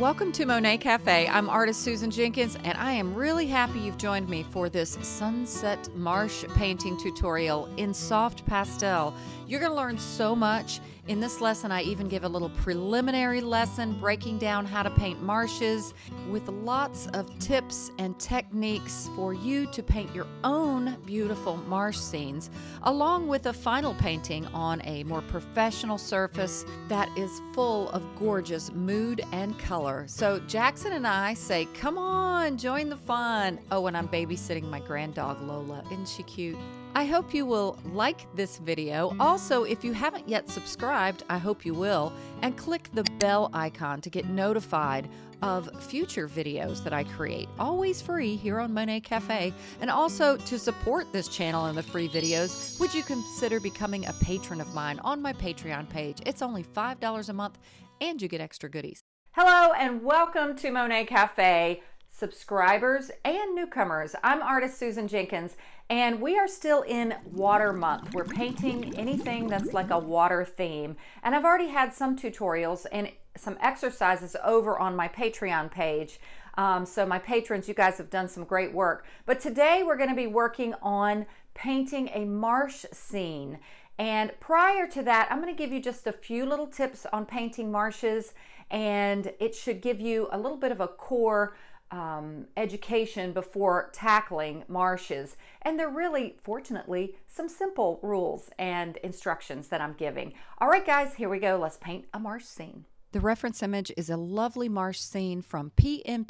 Welcome to Monet Cafe. I'm artist Susan Jenkins, and I am really happy you've joined me for this sunset marsh painting tutorial in soft pastel. You're going to learn so much. In this lesson, I even give a little preliminary lesson breaking down how to paint marshes with lots of tips and techniques for you to paint your own beautiful marsh scenes, along with a final painting on a more professional surface that is full of gorgeous mood and color. So Jackson and I say, come on, join the fun. Oh, and I'm babysitting my grand dog Lola. Isn't she cute? I hope you will like this video. Also, if you haven't yet subscribed, I hope you will, and click the bell icon to get notified of future videos that I create, always free here on Monet Cafe. And also to support this channel and the free videos, would you consider becoming a patron of mine on my Patreon page? It's only $5 a month and you get extra goodies. Hello and welcome to Monet Cafe subscribers and newcomers. I'm artist Susan Jenkins and we are still in water month. We're painting anything that's like a water theme. And I've already had some tutorials and some exercises over on my Patreon page. Um, so my patrons, you guys have done some great work. But today we're gonna be working on painting a marsh scene. And prior to that, I'm gonna give you just a few little tips on painting marshes and it should give you a little bit of a core um, education before tackling marshes. And they're really, fortunately, some simple rules and instructions that I'm giving. All right, guys, here we go. Let's paint a marsh scene. The reference image is a lovely marsh scene from pmp-art.com.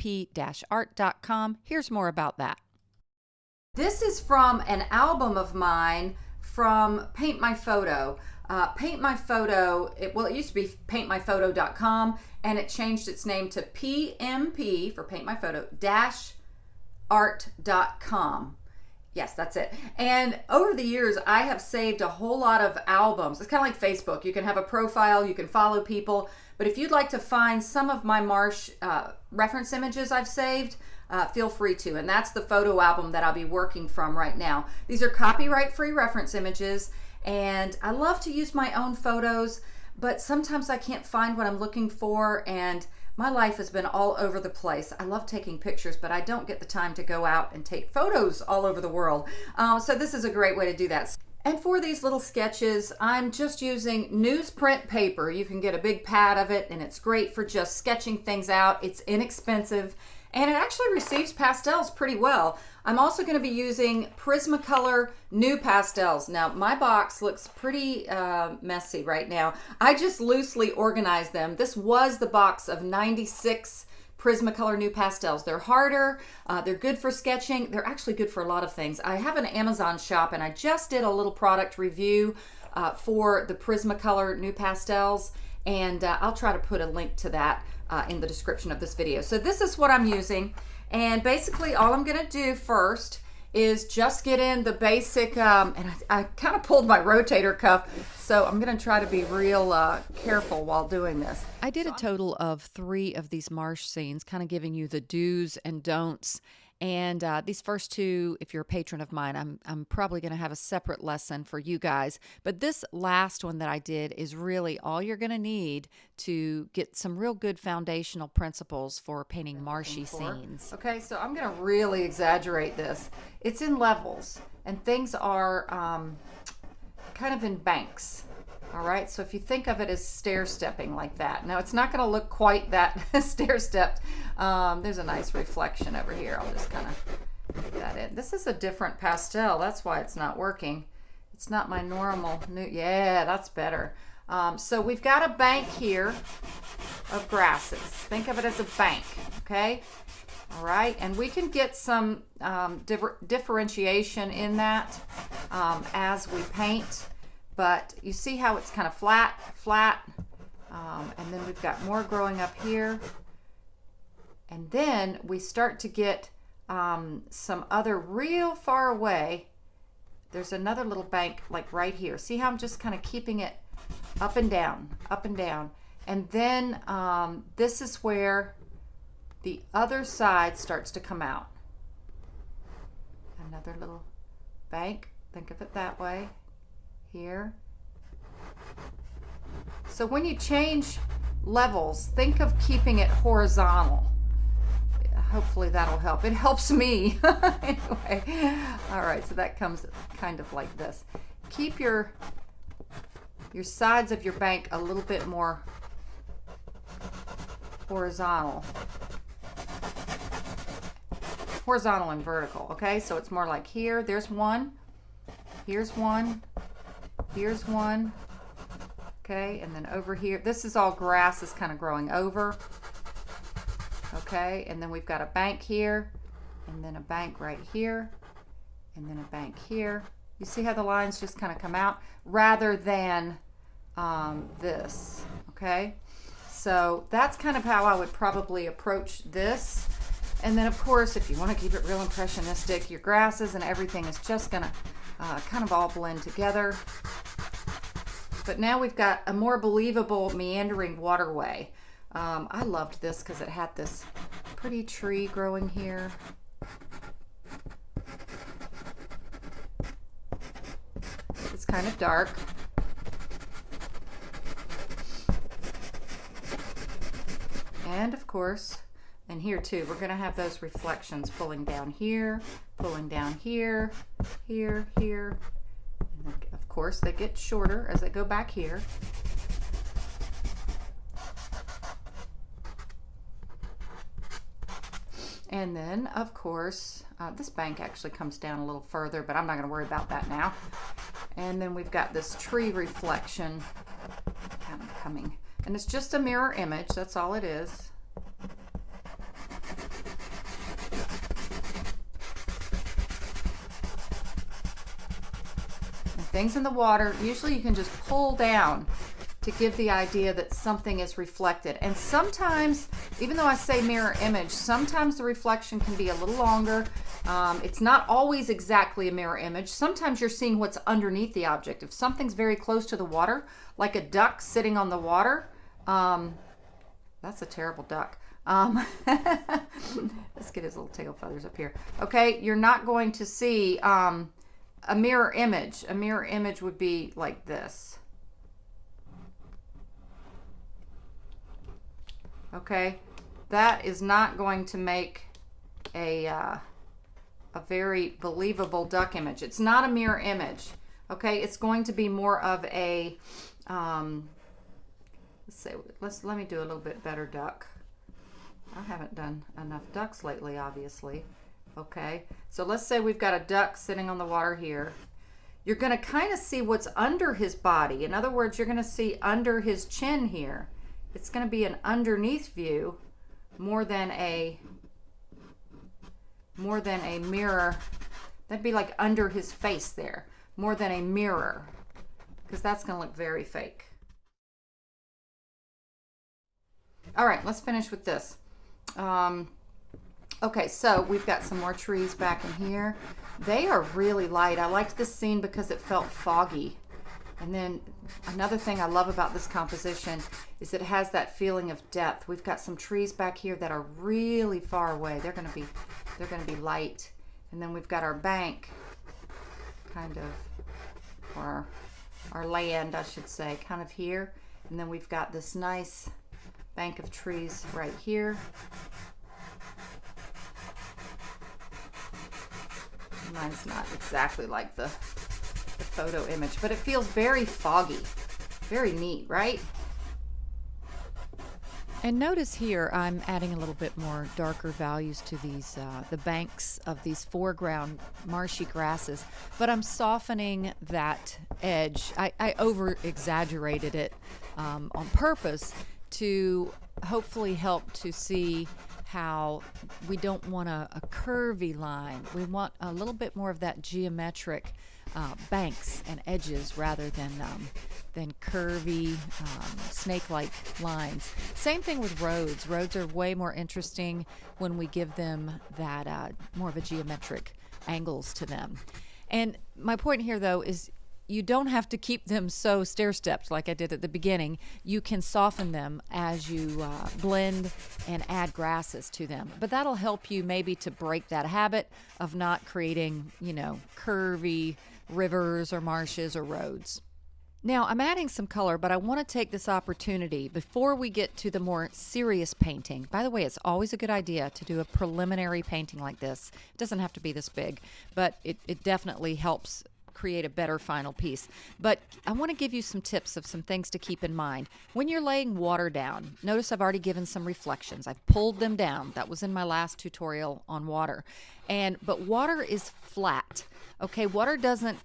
Here's more about that. This is from an album of mine from Paint My Photo. Uh, Paint My Photo, it, well, it used to be paintmyphoto.com and it changed its name to PMP for Paint My Photo dash art.com. Yes, that's it. And over the years, I have saved a whole lot of albums. It's kind of like Facebook. You can have a profile, you can follow people. But if you'd like to find some of my Marsh uh, reference images I've saved, uh, feel free to. And that's the photo album that I'll be working from right now. These are copyright free reference images and I love to use my own photos, but sometimes I can't find what I'm looking for and my life has been all over the place. I love taking pictures, but I don't get the time to go out and take photos all over the world. Um, so this is a great way to do that. And for these little sketches, I'm just using newsprint paper. You can get a big pad of it and it's great for just sketching things out. It's inexpensive and it actually receives pastels pretty well. I'm also going to be using Prismacolor NuPastels. Now, my box looks pretty uh, messy right now. I just loosely organized them. This was the box of 96 Prismacolor NuPastels. They're harder, uh, they're good for sketching, they're actually good for a lot of things. I have an Amazon shop and I just did a little product review uh, for the Prismacolor NuPastels and uh, I'll try to put a link to that uh, in the description of this video. So this is what I'm using. And basically all I'm gonna do first is just get in the basic, um, and I, I kind of pulled my rotator cuff, so I'm gonna try to be real uh, careful while doing this. I did a total of three of these marsh scenes, kind of giving you the do's and don'ts and uh, these first two, if you're a patron of mine, I'm, I'm probably going to have a separate lesson for you guys. But this last one that I did is really all you're going to need to get some real good foundational principles for painting marshy scenes. Okay, so I'm going to really exaggerate this. It's in levels, and things are um, kind of in banks. All right, so if you think of it as stair stepping like that. Now it's not gonna look quite that stair stepped. Um, there's a nice reflection over here. I'll just kind of put that in. This is a different pastel. That's why it's not working. It's not my normal new, yeah, that's better. Um, so we've got a bank here of grasses. Think of it as a bank, okay? All right, and we can get some um, differ differentiation in that um, as we paint but you see how it's kind of flat, flat, um, and then we've got more growing up here. And then we start to get um, some other real far away. There's another little bank like right here. See how I'm just kind of keeping it up and down, up and down. And then um, this is where the other side starts to come out. Another little bank, think of it that way here. So when you change levels, think of keeping it horizontal. Hopefully that'll help. It helps me. anyway, all right, so that comes kind of like this. Keep your your sides of your bank a little bit more horizontal. Horizontal and vertical, okay? So it's more like here, there's one, here's one, here's one, okay? And then over here, this is all grass is kind of growing over, okay? And then we've got a bank here, and then a bank right here, and then a bank here. You see how the lines just kind of come out rather than um, this, okay? So that's kind of how I would probably approach this. And then of course, if you want to keep it real impressionistic, your grasses and everything is just going to uh, kind of all blend together. But now we've got a more believable meandering waterway. Um, I loved this because it had this pretty tree growing here. It's kind of dark. And of course, and here too, we're gonna have those reflections pulling down here, pulling down here, here, here. And of course, they get shorter as they go back here. And then, of course, uh, this bank actually comes down a little further, but I'm not going to worry about that now. And then we've got this tree reflection kind of coming. And it's just a mirror image, that's all it is. Things in the water, usually you can just pull down to give the idea that something is reflected. And sometimes, even though I say mirror image, sometimes the reflection can be a little longer. Um, it's not always exactly a mirror image. Sometimes you're seeing what's underneath the object. If something's very close to the water, like a duck sitting on the water, um, that's a terrible duck. Um, let's get his little tail feathers up here. Okay, you're not going to see um, a mirror image. A mirror image would be like this. okay that is not going to make a uh, a very believable duck image it's not a mirror image okay it's going to be more of a um, let's say let's let me do a little bit better duck I haven't done enough ducks lately obviously okay so let's say we've got a duck sitting on the water here. You're going to kind of see what's under his body. In other words you're going to see under his chin here. It's going to be an underneath view more than a more than a mirror. That'd be like under his face there more than a mirror because that's going to look very fake. All right let's finish with this. Um, okay so we've got some more trees back in here they are really light I liked this scene because it felt foggy and then another thing I love about this composition is it has that feeling of depth. We've got some trees back here that are really far away. They're going to be they're going to be light. And then we've got our bank kind of or our land, I should say, kind of here. And then we've got this nice bank of trees right here. Mine's not exactly like the the photo image, but it feels very foggy. Very neat, right? And notice here, I'm adding a little bit more darker values to these, uh, the banks of these foreground marshy grasses, but I'm softening that edge. I, I over exaggerated it um, on purpose to hopefully help to see how we don't want a, a curvy line. We want a little bit more of that geometric uh, banks and edges rather than um, than curvy um, snake-like lines. Same thing with roads. Roads are way more interesting when we give them that uh, more of a geometric angles to them. And my point here, though, is you don't have to keep them so stair stepped like I did at the beginning. You can soften them as you uh, blend and add grasses to them. But that'll help you maybe to break that habit of not creating, you know, curvy rivers or marshes or roads. Now, I'm adding some color, but I want to take this opportunity before we get to the more serious painting. By the way, it's always a good idea to do a preliminary painting like this. It doesn't have to be this big, but it, it definitely helps create a better final piece. But I want to give you some tips of some things to keep in mind. When you're laying water down, notice I've already given some reflections. I've pulled them down. That was in my last tutorial on water. And but water is flat. Okay, water doesn't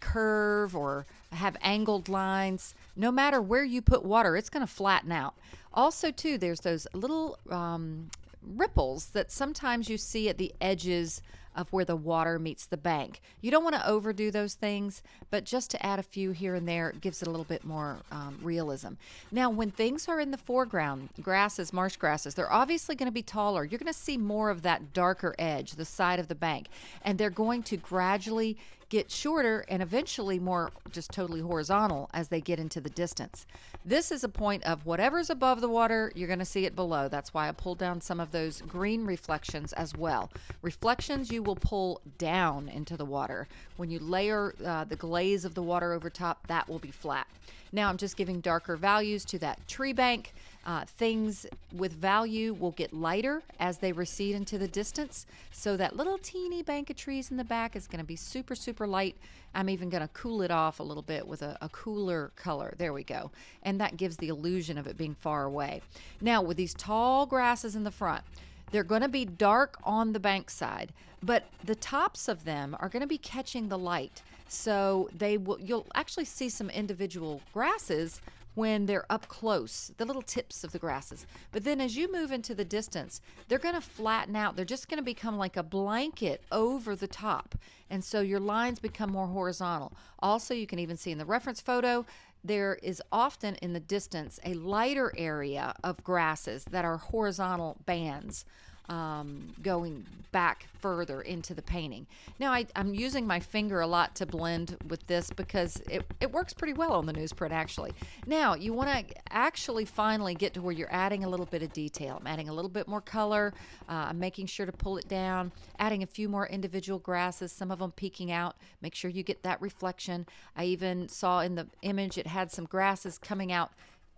curve or have angled lines. No matter where you put water, it's going to flatten out. Also, too, there's those little um, ripples that sometimes you see at the edges of where the water meets the bank. You don't want to overdo those things, but just to add a few here and there gives it a little bit more um, realism. Now, when things are in the foreground, grasses, marsh grasses, they're obviously going to be taller. You're going to see more of that darker edge, the side of the bank, and they're going to gradually get shorter and eventually more just totally horizontal as they get into the distance. This is a point of whatever's above the water, you're going to see it below. That's why I pulled down some of those green reflections as well. Reflections you will pull down into the water. When you layer uh, the glaze of the water over top, that will be flat. Now I'm just giving darker values to that tree bank. Uh, things with value will get lighter as they recede into the distance. So that little teeny bank of trees in the back is going to be super, super light. I'm even going to cool it off a little bit with a, a, cooler color. There we go. And that gives the illusion of it being far away. Now, with these tall grasses in the front, they're going to be dark on the bank side, but the tops of them are going to be catching the light. So they will you'll actually see some individual grasses when they're up close, the little tips of the grasses. But then as you move into the distance, they're going to flatten out. They're just going to become like a blanket over the top. And so your lines become more horizontal. Also, you can even see in the reference photo, there is often in the distance a lighter area of grasses that are horizontal bands um, going back further into the painting. Now I, am using my finger a lot to blend with this because it, it works pretty well on the newsprint actually. Now you want to actually finally get to where you're adding a little bit of detail. I'm adding a little bit more color. Uh, I'm making sure to pull it down, adding a few more individual grasses, some of them peeking out. Make sure you get that reflection. I even saw in the image it had some grasses coming out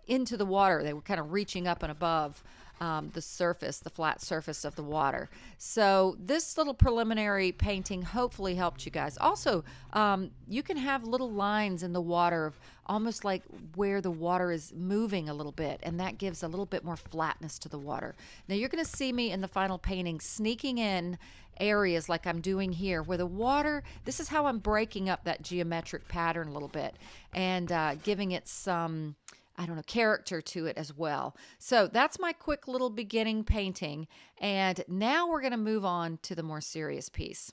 into the water. They were kind of reaching up and above um, the surface, the flat surface of the water. So this little preliminary painting hopefully helped you guys. Also, um, you can have little lines in the water of almost like where the water is moving a little bit, and that gives a little bit more flatness to the water. Now you're going to see me in the final painting sneaking in areas like I'm doing here where the water, this is how I'm breaking up that geometric pattern a little bit and uh, giving it some I don't know, character to it as well. So that's my quick little beginning painting. And now we're going to move on to the more serious piece.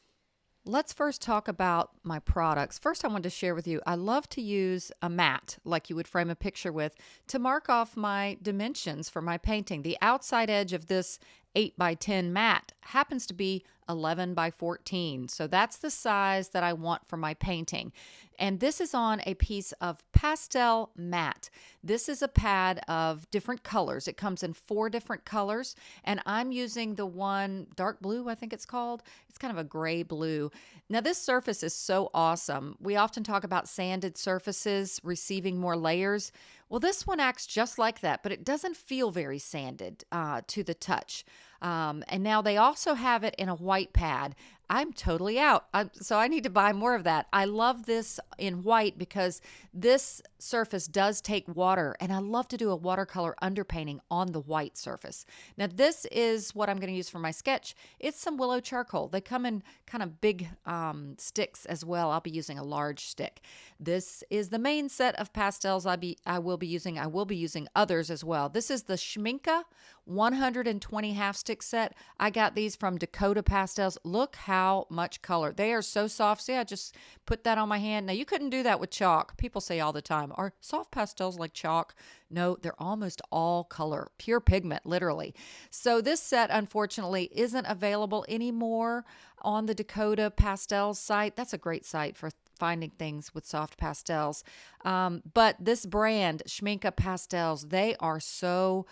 Let's first talk about my products. First, I wanted to share with you I love to use a mat, like you would frame a picture with, to mark off my dimensions for my painting. The outside edge of this 8 by 10 mat happens to be 11 by 14. So that's the size that I want for my painting. And this is on a piece of Pastelmat. This is a pad of different colors. It comes in four different colors, and I'm using the one dark blue, I think it's called. It's kind of a gray blue. Now, this surface is so awesome. We often talk about sanded surfaces receiving more layers. Well, this one acts just like that, but it doesn't feel very sanded uh, to the touch. Um, and now they also have it in a white pad. I'm totally out. I'm, so I need to buy more of that. I love this in white because this surface does take water, and I love to do a watercolor underpainting on the white surface. Now, this is what I'm going to use for my sketch. It's some willow charcoal. They come in kind of big um, sticks as well. I'll be using a large stick. This is the main set of pastels I be I will be using. I will be using others as well. This is the Schmincke 120 half stick set. I got these from Dakota Pastels. Look how much color. They are so soft. See, I just put that on my hand. Now, you couldn't do that with chalk. People say all the time, are soft pastels like chalk? No, they're almost all color, pure pigment, literally. So this set, unfortunately, isn't available anymore on the Dakota Pastels site. That's a great site for finding things with soft pastels. Um, but this brand, Schmincke Pastels, they are so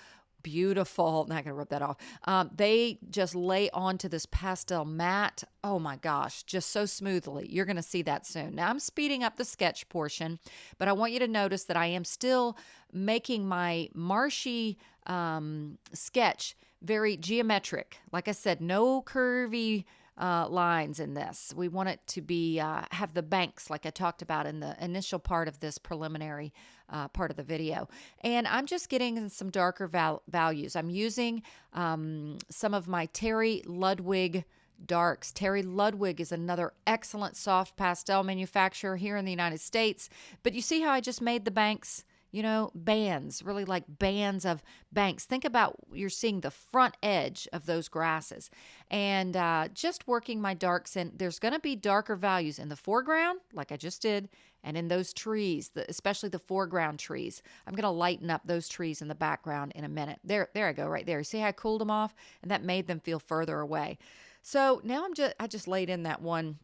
beautiful. Not gonna rub that off. Um, they just lay onto this Pastelmat. Oh my gosh, just so smoothly. You're gonna see that soon. Now I'm speeding up the sketch portion, but I want you to notice that I am still making my marshy um, sketch very geometric. Like I said, no curvy uh, lines in this. We want it to be uh, have the banks like I talked about in the initial part of this preliminary uh, part of the video. And I'm just getting some darker val- values. I'm using um, some of my Terry Ludwig darks. Terry Ludwig is another excellent soft pastel manufacturer here in the United States. But you see how I just made the banks? You know, bands, really like bands of banks. Think about you're seeing the front edge of those grasses and uh, just working my darks in. There's going to be darker values in the foreground, like I just did, and in those trees, the, especially the foreground trees. I'm going to lighten up those trees in the background in a minute. There, there I go, right there. See how I cooled them off, and that made them feel further away. So now I'm just I just laid in that one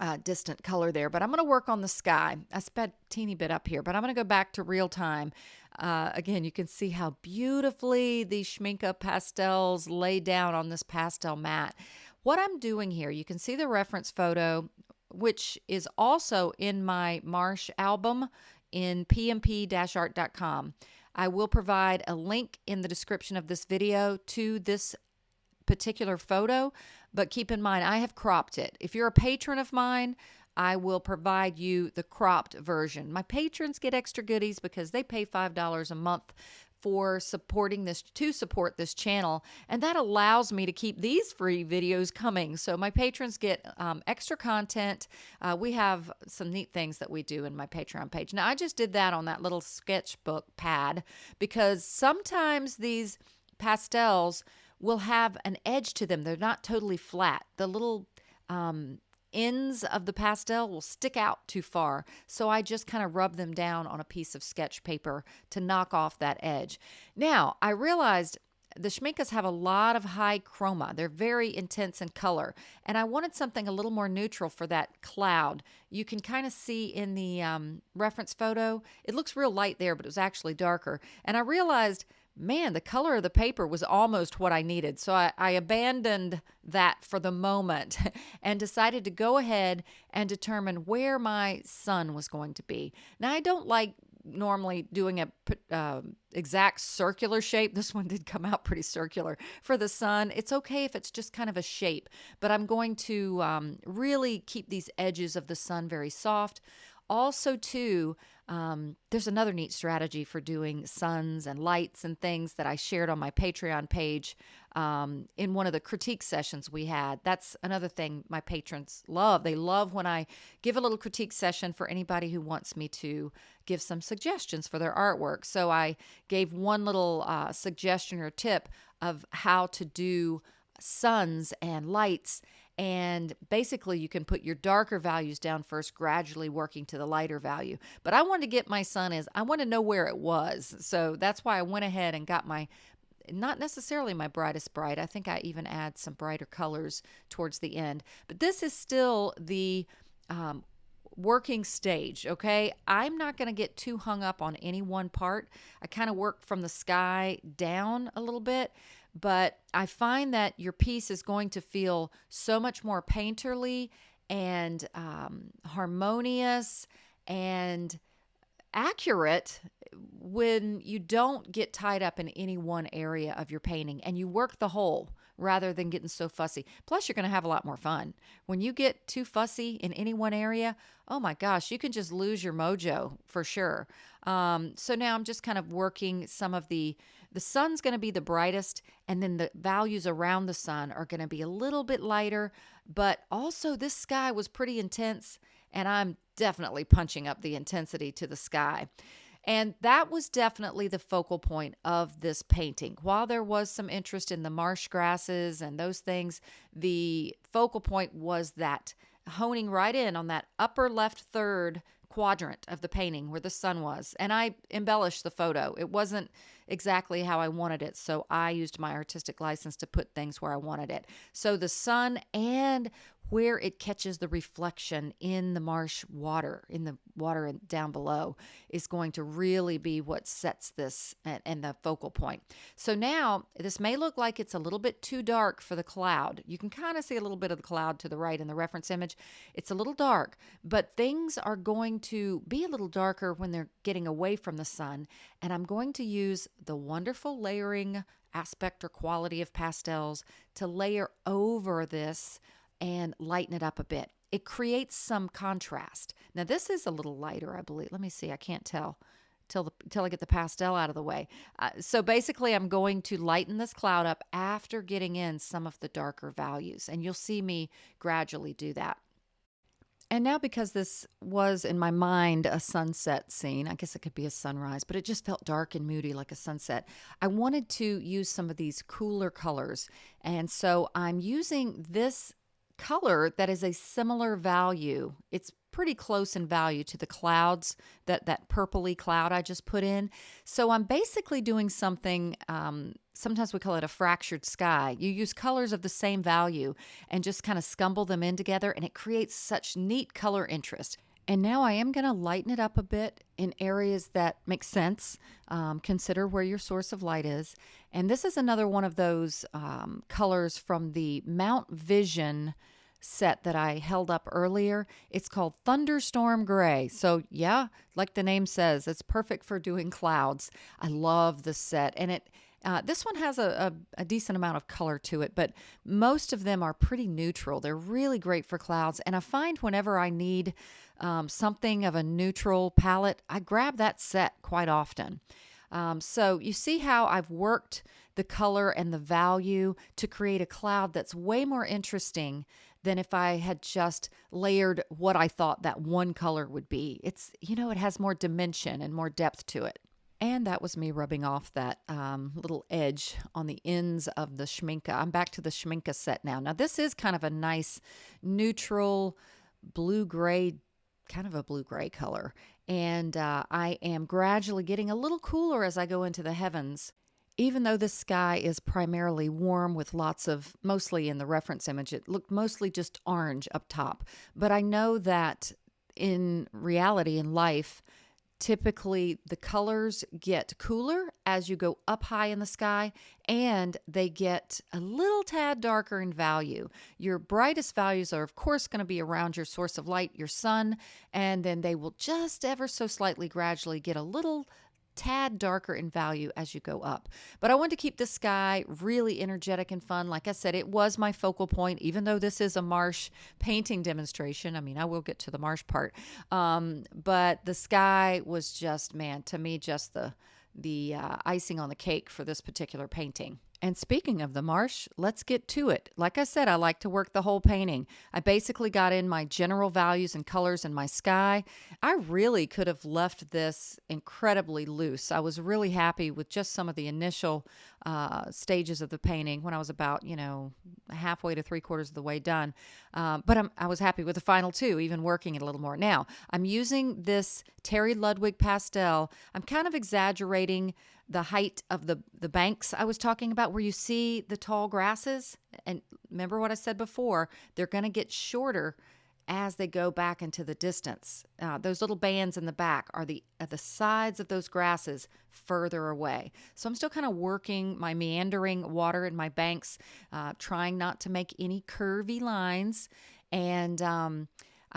uh, distant color there, but I'm going to work on the sky. I sped teeny bit up here, but I'm going to go back to real time. Uh, again, you can see how beautifully these Schmincke pastels lay down on this Pastelmat. What I'm doing here, you can see the reference photo, which is also in my Marsh album in pmp-art.com. I will provide a link in the description of this video to this particular photo, but keep in mind, I have cropped it. If you're a patron of mine, I will provide you the cropped version. My patrons get extra goodies because they pay $5 a month for supporting this to support this channel and that allows me to keep these free videos coming so my patrons get um, extra content uh, we have some neat things that we do in my patreon page now i just did that on that little sketchbook pad because sometimes these pastels will have an edge to them. They're not totally flat. The little um, ends of the pastel will stick out too far. So I just kind of rub them down on a piece of sketch paper to knock off that edge. Now, I realized the Schminckes have a lot of high chroma. They're very intense in color. And I wanted something a little more neutral for that cloud. You can kind of see in the um, reference photo, it looks real light there, but it was actually darker. And I realized man, the color of the paper was almost what I needed. So I, I, abandoned that for the moment and decided to go ahead and determine where my sun was going to be. Now, I don't like normally doing a uh, exact circular shape. This one did come out pretty circular for the sun. It's okay if it's just kind of a shape, but I'm going to um, really keep these edges of the sun very soft. Also, too, um, there's another neat strategy for doing suns and lights and things that I shared on my Patreon page um, in one of the critique sessions we had. That's another thing my patrons love. They love when I give a little critique session for anybody who wants me to give some suggestions for their artwork. So I gave one little uh, suggestion or tip of how to do suns and lights and basically you can put your darker values down first gradually working to the lighter value but i wanted to get my sun is i want to know where it was so that's why i went ahead and got my not necessarily my brightest bright i think i even add some brighter colors towards the end but this is still the um, working stage, okay? I'm not going to get too hung up on any one part. I kind of work from the sky down a little bit but I find that your piece is going to feel so much more painterly and um, harmonious and accurate when you don't get tied up in any one area of your painting and you work the whole rather than getting so fussy. Plus, you're going to have a lot more fun. When you get too fussy in any one area, oh my gosh, you can just lose your mojo for sure. Um, so now I'm just kind of working some of the the sun's going to be the brightest, and then the values around the sun are going to be a little bit lighter. But also, this sky was pretty intense, and I'm definitely punching up the intensity to the sky. And that was definitely the focal point of this painting. While there was some interest in the marsh grasses and those things, the focal point was that honing right in on that upper left third quadrant of the painting where the sun was. And I embellished the photo. It wasn't exactly how I wanted it, so I used my artistic license to put things where I wanted it. So the sun and where it catches the reflection in the marsh water, in the water down below, is going to really be what sets this and, and, the focal point. So now this may look like it's a little bit too dark for the cloud. You can kind of see a little bit of the cloud to the right in the reference image. It's a little dark, but things are going to be a little darker when they're getting away from the sun. And I'm going to use the wonderful layering aspect or quality of pastels to layer over this and lighten it up a bit. It creates some contrast. Now, this is a little lighter, I believe. Let me see, I can't tell till the, till I get the pastel out of the way. Uh, so basically, I'm going to lighten this cloud up after getting in some of the darker values, and you'll see me gradually do that. And now, because this was in my mind a sunset scene, I guess it could be a sunrise, but it just felt dark and moody like a sunset. I wanted to use some of these cooler colors. And so I'm using this color that is a similar value. It's pretty close in value to the clouds that that purpley cloud I just put in. So I'm basically doing something. Um, sometimes we call it a fractured sky. You use colors of the same value and just kind of scumble them in together, and it creates such neat color interest. And now I am going to lighten it up a bit in areas that make sense. Um, consider where your source of light is. And this is another one of those um, colors from the Mount Vision set that I held up earlier. It's called Thunderstorm Gray. So, yeah, like the name says, it's perfect for doing clouds. I love the set. And it, uh, this one has a, a, a, decent amount of color to it, but most of them are pretty neutral. They're really great for clouds. And I find whenever I need um, something of a neutral palette, I grab that set quite often. Um, so you see how I've worked the color and the value to create a cloud that's way more interesting than if I had just layered what I thought that one color would be. It's, you know, it has more dimension and more depth to it. And that was me rubbing off that um, little edge on the ends of the Schmincke. I'm back to the Schmincke set now. Now, this is kind of a nice neutral blue gray, kind of a blue gray color. And uh, I am gradually getting a little cooler as I go into the heavens even though the sky is primarily warm with lots of, mostly in the reference image, it looked mostly just orange up top. But I know that in reality, in life, typically the colors get cooler as you go up high in the sky and they get a little tad darker in value. Your brightest values are, of course, going to be around your source of light, your sun, and then they will just ever so slightly gradually get a little tad darker in value as you go up. But I wanted to keep the sky really energetic and fun. Like I said, it was my focal point, even though this is a marsh painting demonstration. I mean, I will get to the marsh part. Um, but the sky was just, man, to me, just the the uh, icing on the cake for this particular painting. And speaking of the marsh, let's get to it. Like I said, I like to work the whole painting. I basically got in my general values and colors in my sky. I really could have left this incredibly loose. I was really happy with just some of the initial uh, stages of the painting when I was about, you know, halfway to three quarters of the way done. Uh, but I'm, I was happy with the final two, even working it a little more. Now, I'm using this Terry Ludwig pastel. I'm kind of exaggerating the height of the the banks I was talking about where you see the tall grasses and remember what I said before they're going to get shorter as they go back into the distance. Uh, those little bands in the back are the are the sides of those grasses further away. So I'm still kind of working my meandering water in my banks uh, trying not to make any curvy lines. And um,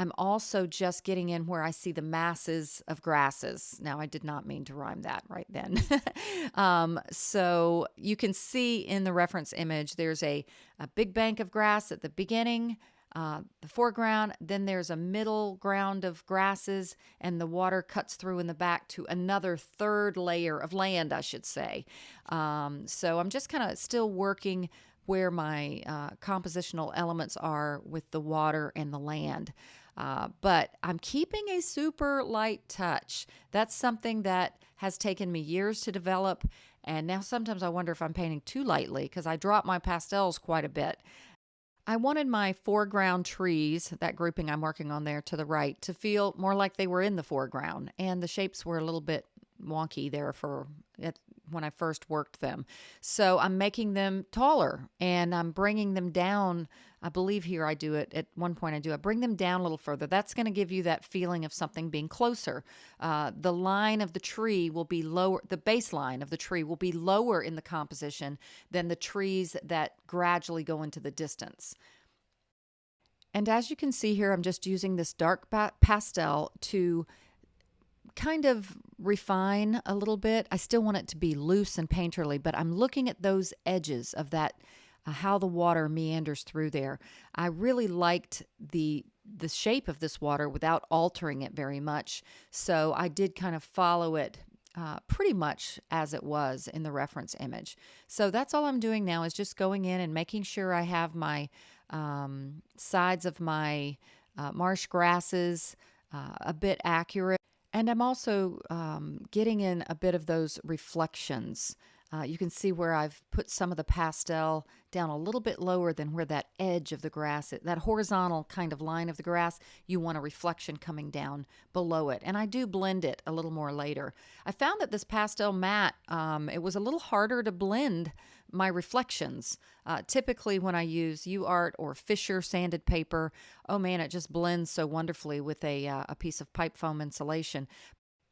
I'm also just getting in where I see the masses of grasses. Now, I did not mean to rhyme that right then. um, so you can see in the reference image, there's a, a big bank of grass at the beginning, uh, the foreground, then there's a middle ground of grasses, and the water cuts through in the back to another third layer of land, I should say. Um, so I'm just kind of still working where my uh, compositional elements are with the water and the land. Uh, but I'm keeping a super light touch. That's something that has taken me years to develop. And now sometimes I wonder if I'm painting too lightly because I drop my pastels quite a bit. I wanted my foreground trees, that grouping I'm working on there to the right, to feel more like they were in the foreground. And the shapes were a little bit wonky there for when I first worked them. So I'm making them taller and I'm bringing them down I believe here I do it at one point I do I bring them down a little further. That's going to give you that feeling of something being closer. Uh, the line of the tree will be lower, the baseline of the tree will be lower in the composition than the trees that gradually go into the distance. And as you can see here, I'm just using this dark pastel to kind of refine a little bit. I still want it to be loose and painterly, but I'm looking at those edges of that, uh, how the water meanders through there. I really liked the the shape of this water without altering it very much. So I did kind of follow it uh, pretty much as it was in the reference image. So that's all I'm doing now is just going in and making sure I have my um, sides of my uh, marsh grasses uh, a bit accurate. And I'm also um, getting in a bit of those reflections. Uh, you can see where I've put some of the pastel down a little bit lower than where that edge of the grass, that horizontal kind of line of the grass, you want a reflection coming down below it. And I do blend it a little more later. I found that this Pastelmat, um, it was a little harder to blend my reflections. Uh, typically, when I use UART or Fisher sanded paper, oh man, it just blends so wonderfully with a, uh, a piece of pipe foam insulation.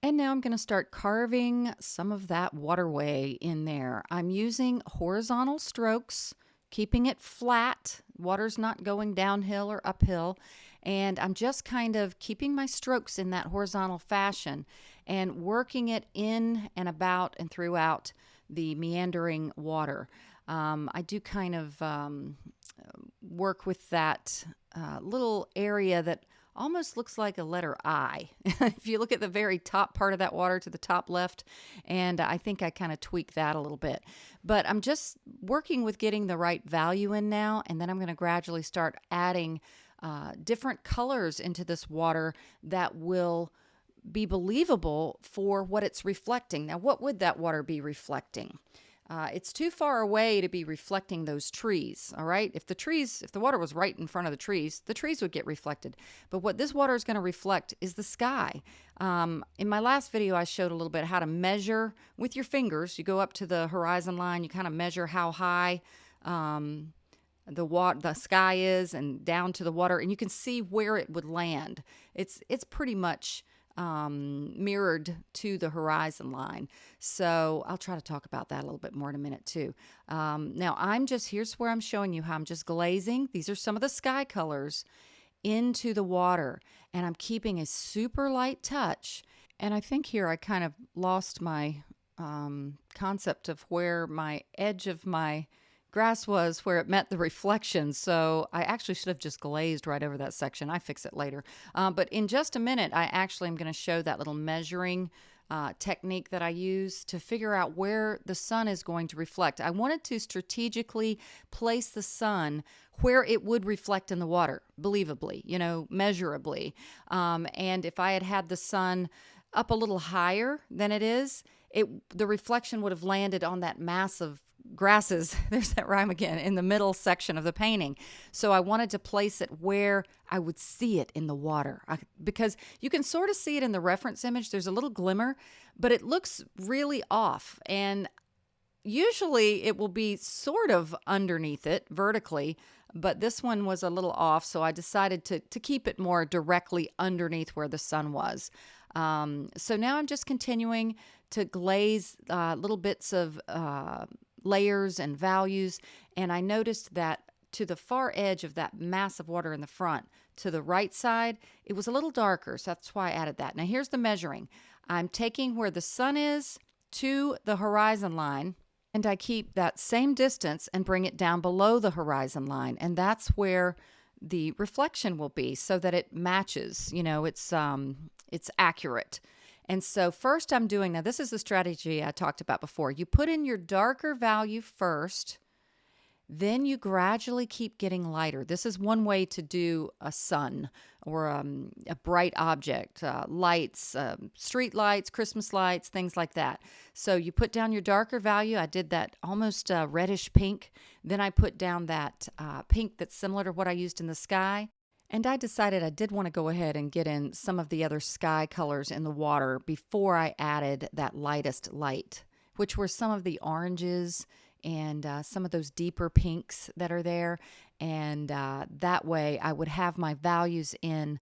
And now I'm going to start carving some of that waterway in there. I'm using horizontal strokes, keeping it flat. Water's not going downhill or uphill. And I'm just kind of keeping my strokes in that horizontal fashion and working it in and about and throughout the meandering water. Um, I do kind of um, work with that uh, little area that almost looks like a letter I. if you look at the very top part of that water to the top left, and I think I kind of tweak that a little bit. But I'm just working with getting the right value in now, and then I'm going to gradually start adding uh, different colors into this water that will be believable for what it's reflecting. Now, what would that water be reflecting? Uh, it's too far away to be reflecting those trees, all right? If the trees, if the water was right in front of the trees, the trees would get reflected. But what this water is going to reflect is the sky. Um, in my last video, I showed a little bit how to measure with your fingers. You go up to the horizon line, you kind of measure how high um, the water, the sky is, and down to the water, and you can see where it would land. It's it's pretty much um, mirrored to the horizon line. So I'll try to talk about that a little bit more in a minute too. Um, now I'm just, here's where I'm showing you how I'm just glazing. These are some of the sky colors into the water and I'm keeping a super light touch. And I think here I kind of lost my um, concept of where my edge of my grass was where it met the reflection. So I actually should have just glazed right over that section. I fix it later. Uh, but in just a minute, I actually am going to show that little measuring uh, technique that I use to figure out where the sun is going to reflect. I wanted to strategically place the sun where it would reflect in the water, believably, you know, measurably. Um, and if I had had the sun up a little higher than it is, it the reflection would have landed on that massive grasses, there's that rhyme again, in the middle section of the painting. So I wanted to place it where I would see it in the water I, because you can sort of see it in the reference image. There's a little glimmer, but it looks really off. And usually it will be sort of underneath it vertically, but this one was a little off. So I decided to, to keep it more directly underneath where the sun was. Um, so now I'm just continuing to glaze uh, little bits of uh, layers and values. And I noticed that to the far edge of that mass of water in the front, to the right side, it was a little darker. So that's why I added that. Now here's the measuring. I'm taking where the sun is to the horizon line and I keep that same distance and bring it down below the horizon line. And that's where the reflection will be so that it matches, you know, it's um it's accurate. And so first I'm doing, now this is the strategy I talked about before. You put in your darker value first, then you gradually keep getting lighter. This is one way to do a sun or um, a bright object, uh, lights, um, street lights, Christmas lights, things like that. So you put down your darker value. I did that almost uh, reddish pink. Then I put down that uh, pink that's similar to what I used in the sky. And I decided I did want to go ahead and get in some of the other sky colors in the water before I added that lightest light, which were some of the oranges and uh, some of those deeper pinks that are there. And uh, that way I would have my values in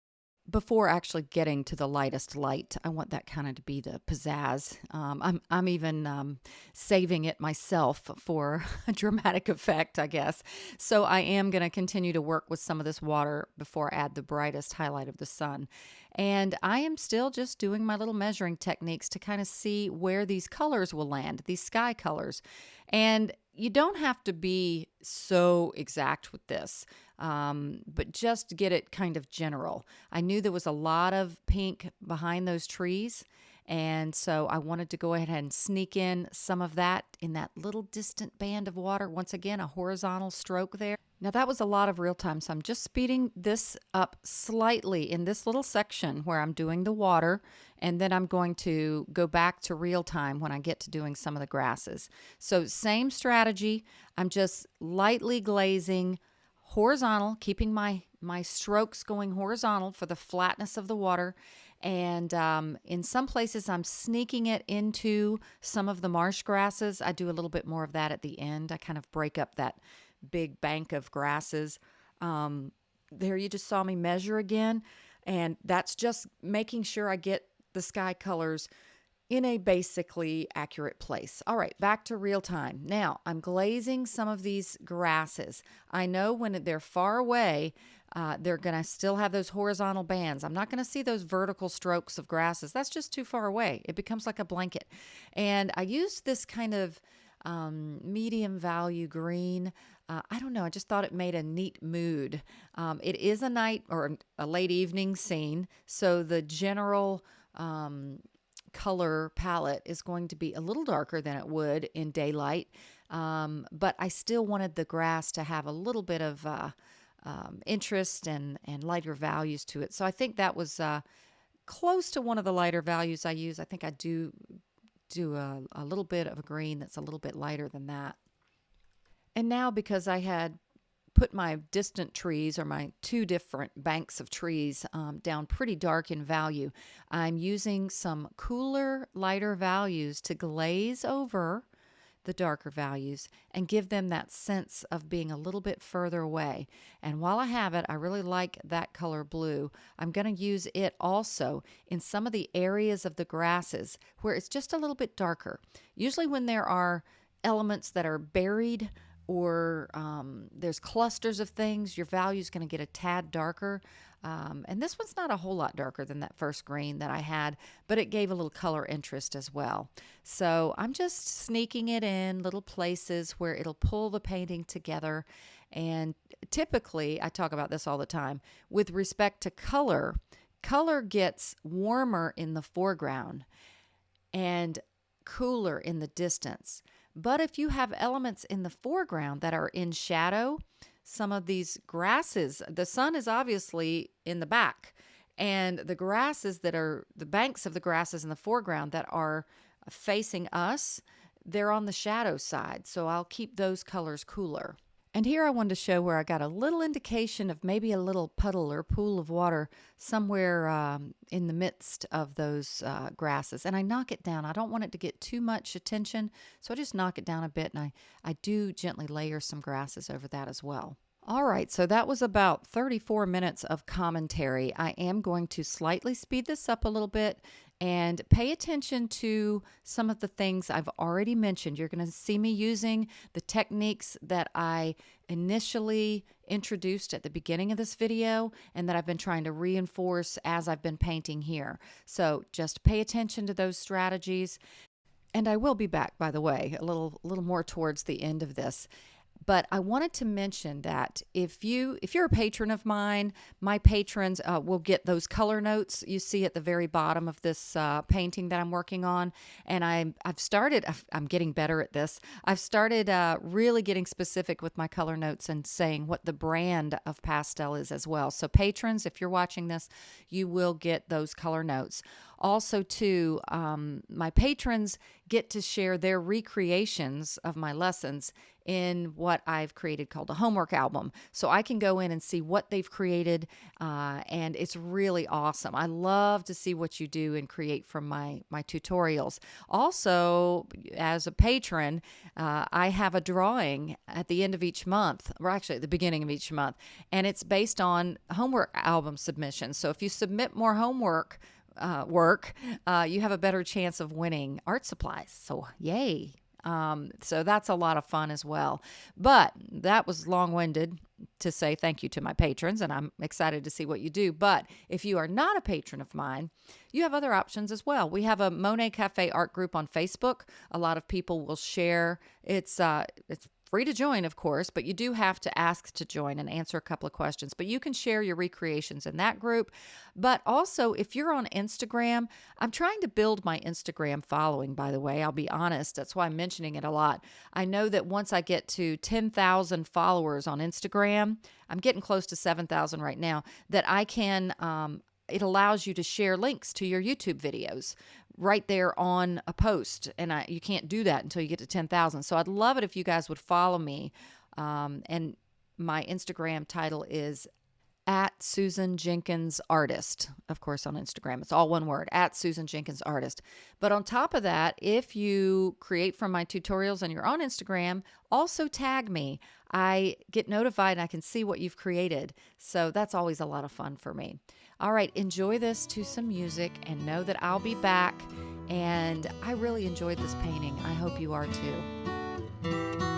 before actually getting to the lightest light. I want that kind of to be the pizzazz. Um, I'm, I'm even um, saving it myself for a dramatic effect, I guess. So I am going to continue to work with some of this water before I add the brightest highlight of the sun. And I am still just doing my little measuring techniques to kind of see where these colors will land, these sky colors. And you don't have to be so exact with this, um, but just get it kind of general. I knew there was a lot of pink behind those trees. And so I wanted to go ahead and sneak in some of that in that little distant band of water. Once again, a horizontal stroke there. Now that was a lot of real time, so I'm just speeding this up slightly in this little section where I'm doing the water, and then I'm going to go back to real time when I get to doing some of the grasses. So same strategy, I'm just lightly glazing horizontal, keeping my, my strokes going horizontal for the flatness of the water, and um, in some places I'm sneaking it into some of the marsh grasses. I do a little bit more of that at the end. I kind of break up that big bank of grasses. Um, there you just saw me measure again, and that's just making sure I get the sky colors in a basically accurate place. All right, back to real time. Now, I'm glazing some of these grasses. I know when they're far away, uh, they're going to still have those horizontal bands. I'm not going to see those vertical strokes of grasses. That's just too far away. It becomes like a blanket. And I used this kind of um, medium value green. Uh, I don't know. I just thought it made a neat mood. Um, it is a night or a late evening scene, so the general um, color palette is going to be a little darker than it would in daylight. Um, but I still wanted the grass to have a little bit of uh, um, interest and, and lighter values to it. So I think that was uh, close to one of the lighter values I use. I think I do do a, a little bit of a green that's a little bit lighter than that. And now because I had put my distant trees or my two different banks of trees um, down pretty dark in value, I'm using some cooler, lighter values to glaze over the darker values and give them that sense of being a little bit further away. And while I have it, I really like that color blue. I'm going to use it also in some of the areas of the grasses where it's just a little bit darker. Usually when there are elements that are buried or um, there's clusters of things, your value is going to get a tad darker. Um, and this one's not a whole lot darker than that first green that I had, but it gave a little color interest as well. So I'm just sneaking it in little places where it'll pull the painting together. And typically, I talk about this all the time, with respect to color, color gets warmer in the foreground and cooler in the distance. But if you have elements in the foreground that are in shadow, some of these grasses, the sun is obviously in the back, and the grasses that are the banks of the grasses in the foreground that are facing us, they're on the shadow side. So I'll keep those colors cooler. And here I wanted to show where I got a little indication of maybe a little puddle or pool of water somewhere um, in the midst of those uh, grasses. And I knock it down. I don't want it to get too much attention, so I just knock it down a bit and I, I do gently layer some grasses over that as well. All right, so that was about 34 minutes of commentary. I am going to slightly speed this up a little bit and pay attention to some of the things I've already mentioned. You're going to see me using the techniques that I initially introduced at the beginning of this video and that I've been trying to reinforce as I've been painting here. So just pay attention to those strategies. And I will be back, by the way, a little, little more towards the end of this but I wanted to mention that if you if you're a patron of mine, my patrons uh, will get those color notes you see at the very bottom of this uh, painting that I'm working on, and I I've started I'm getting better at this. I've started uh, really getting specific with my color notes and saying what the brand of pastel is as well. So patrons, if you're watching this, you will get those color notes. Also, too, um, my patrons get to share their recreations of my lessons in what I've created called a homework album. So I can go in and see what they've created, uh, and it's really awesome. I love to see what you do and create from my my tutorials. Also, as a patron, uh, I have a drawing at the end of each month, or actually at the beginning of each month, and it's based on homework album submissions. So if you submit more homework uh, work, uh, you have a better chance of winning art supplies. So, yay. Um, so that's a lot of fun as well. But that was long winded to say thank you to my patrons, and I'm excited to see what you do. But if you are not a patron of mine, you have other options as well. We have a Monet Cafe art group on Facebook. A lot of people will share. It's uh, it's free to join, of course, but you do have to ask to join and answer a couple of questions. But you can share your recreations in that group. But also, if you're on Instagram, I'm trying to build my Instagram following, by the way. I'll be honest. That's why I'm mentioning it a lot. I know that once I get to 10,000 followers on Instagram, I'm getting close to 7,000 right now, that I can. Um, it allows you to share links to your YouTube videos right there on a post. And I, you can't do that until you get to 10,000. So I'd love it if you guys would follow me. Um, and my Instagram title is at Susan Jenkins Artist, of course, on Instagram. It's all one word at Susan Jenkins Artist. But on top of that, if you create from my tutorials and you're on Instagram, also tag me. I get notified and I can see what you've created. So that's always a lot of fun for me. All right, enjoy this to some music and know that I'll be back. And I really enjoyed this painting. I hope you are too.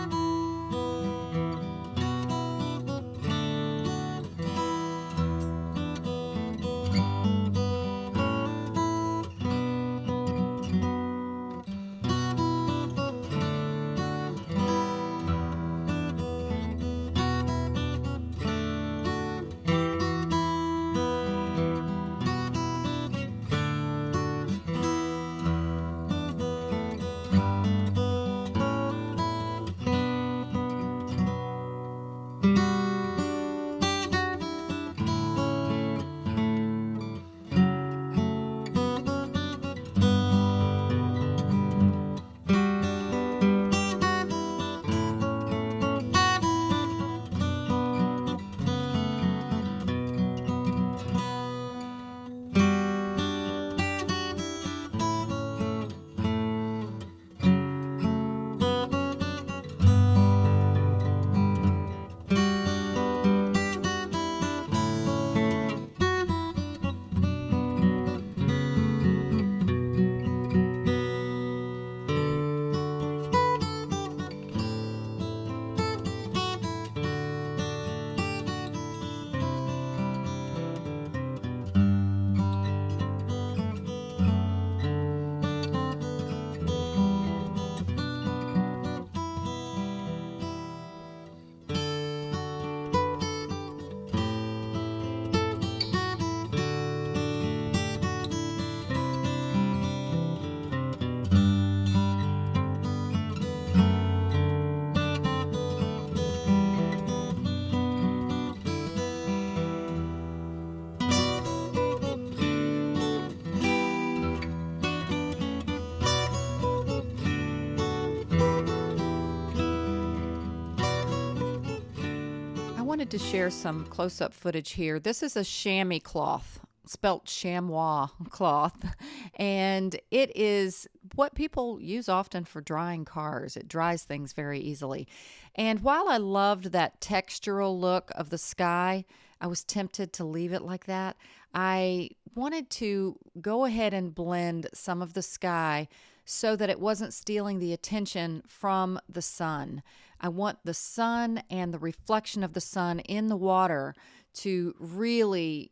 Wanted to share some close up footage here. This is a chamois cloth, spelt chamois cloth, and it is what people use often for drying cars. It dries things very easily. And while I loved that textural look of the sky, I was tempted to leave it like that. I wanted to go ahead and blend some of the sky so that it wasn't stealing the attention from the sun. I want the sun and the reflection of the sun in the water to really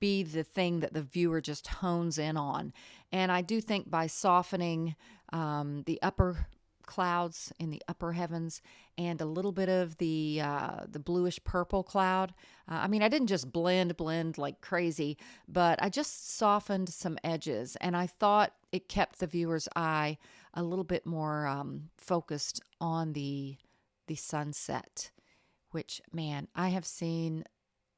be the thing that the viewer just hones in on. And I do think by softening um, the upper clouds in the upper heavens and a little bit of the uh, the bluish purple cloud. Uh, I mean, I didn't just blend blend like crazy, but I just softened some edges, and I thought it kept the viewer's eye a little bit more um, focused on the the sunset. Which man, I have seen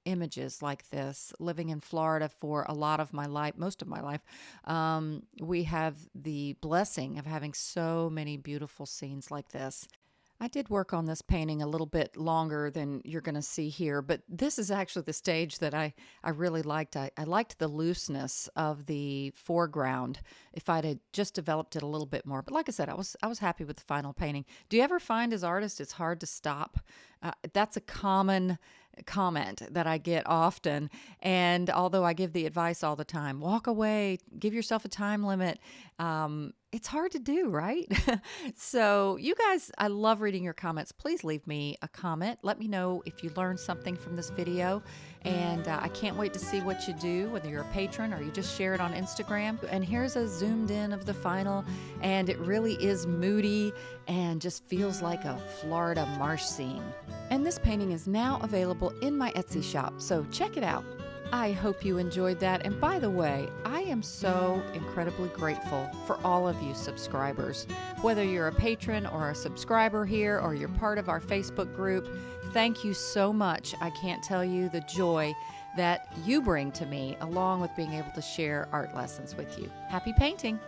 images like this. Living in Florida for a lot of my life, most of my life, um, we have the blessing of having so many beautiful scenes like this. I did work on this painting a little bit longer than you're going to see here, but this is actually the stage that I, I really liked. I, I liked the looseness of the foreground if I'd had just developed it a little bit more. But like I said, I was I was happy with the final painting. Do you ever find as artists it's hard to stop? Uh, that's a common comment that I get often. And although I give the advice all the time, walk away, give yourself a time limit. Um, it's hard to do, right? so, you guys, I love reading your comments. Please leave me a comment. Let me know if you learned something from this video. And uh, I can't wait to see what you do, whether you're a patron or you just share it on Instagram. And here's a zoomed in of the final, and it really is moody and just feels like a Florida marsh scene. And this painting is now available in my Etsy shop, so check it out. I hope you enjoyed that. And by the way, I am so incredibly grateful for all of you subscribers. Whether you're a patron or a subscriber here or you're part of our Facebook group, thank you so much. I can't tell you the joy that you bring to me, along with being able to share art lessons with you. Happy painting!